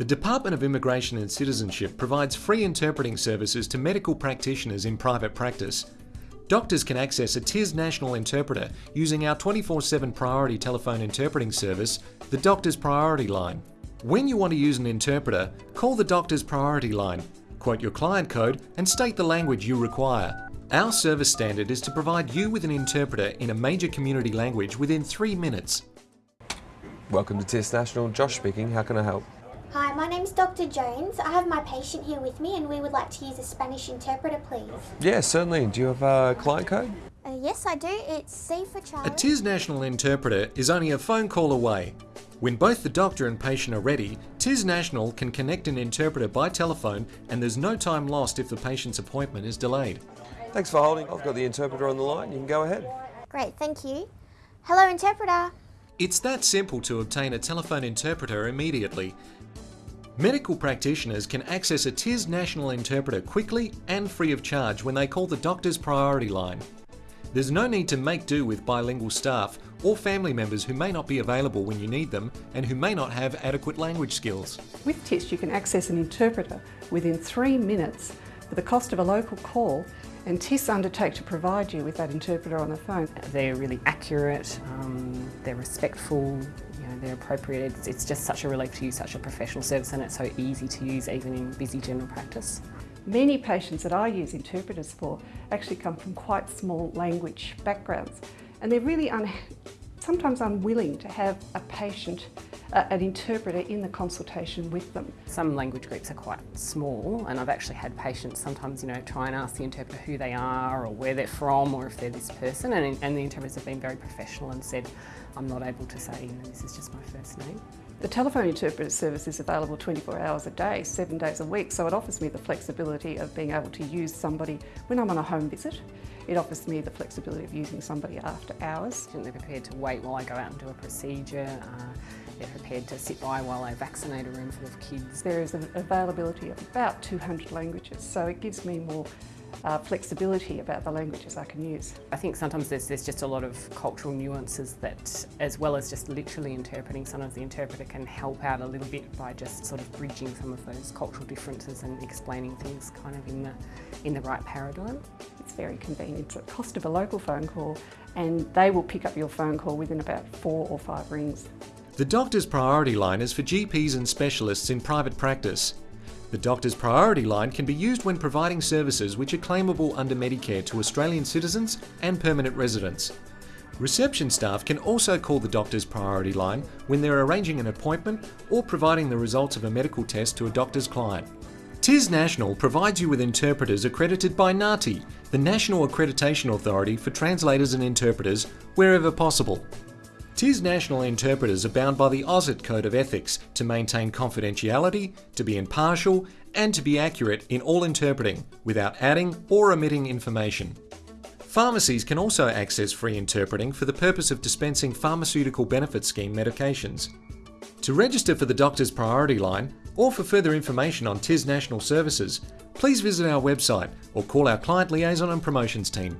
The Department of Immigration and Citizenship provides free interpreting services to medical practitioners in private practice. Doctors can access a TIS national interpreter using our 24 7 priority telephone interpreting service, the Doctor's Priority Line. When you want to use an interpreter, call the Doctor's Priority Line, quote your client code, and state the language you require. Our service standard is to provide you with an interpreter in a major community language within three minutes. Welcome to TIS National. Josh speaking. How can I help? Hi, my name's Dr. Jones. I have my patient here with me and we would like to use a Spanish interpreter, please. Yeah, certainly. Do you have a client code? Uh, yes, I do. It's C for A Charlie. TIS national interpreter is only a phone call away. When both the doctor and patient are ready, TIS National can connect an interpreter by telephone and there's no time lost if the patient's appointment is delayed. Thanks for holding. I've got the interpreter on the line. You can go ahead. Great, thank you. Hello, interpreter. It's that simple to obtain a telephone interpreter immediately. Medical practitioners can access a TIS national interpreter quickly and free of charge when they call the doctor's priority line. There's no need to make do with bilingual staff or family members who may not be available when you need them and who may not have adequate language skills. With TIS, you can access an interpreter within three minutes for the cost of a local call, and TIS undertake to provide you with that interpreter on the phone. They're really accurate, um, they're respectful, you know, they're appropriate. It's, it's just such a relief to use such a professional service and it's so easy to use even in busy general practice. Many patients that I use interpreters for actually come from quite small language backgrounds, and they're really un sometimes unwilling to have a patient, an interpreter in the consultation with them. Some language groups are quite small and I've actually had patients sometimes, you know, try and ask the interpreter who they are or where they're from or if they're this person and, and the interpreters have been very professional and said, I'm not able to say, you know, this is just my first name. The telephone interpreter service is available 24 hours a day, seven days a week, so it offers me the flexibility of being able to use somebody when I'm on a home visit. It offers me the flexibility of using somebody after hours. They're prepared to wait while I go out and do a procedure. Uh, they're prepared to sit by while I vaccinate a room full of kids. There is an availability of about 200 languages, so it gives me more uh, flexibility about the languages I can use. I think sometimes there's, there's just a lot of cultural nuances that, as well as just literally interpreting, sometimes the interpreter can help out a little bit by just sort of bridging some of those cultural differences and explaining things kind of in the, in the right paradigm. It's very convenient. It's the cost of a local phone call and they will pick up your phone call within about four or five rings. The doctor's priority line is for GPs and specialists in private practice. The doctor's priority line can be used when providing services which are claimable under Medicare to Australian citizens and permanent residents. Reception staff can also call the doctor's priority line when they're arranging an appointment or providing the results of a medical test to a doctor's client. TIS National provides you with interpreters accredited by NAATI, the National Accreditation Authority for Translators and Interpreters, wherever possible. TIS national interpreters are bound by the AUSIT Code of Ethics to maintain confidentiality, to be impartial, and to be accurate in all interpreting without adding or omitting information. Pharmacies can also access free interpreting for the purpose of dispensing pharmaceutical benefit scheme medications. To register for the doctor's priority line or for further information on TIS national services, please visit our website or call our client liaison and promotions team.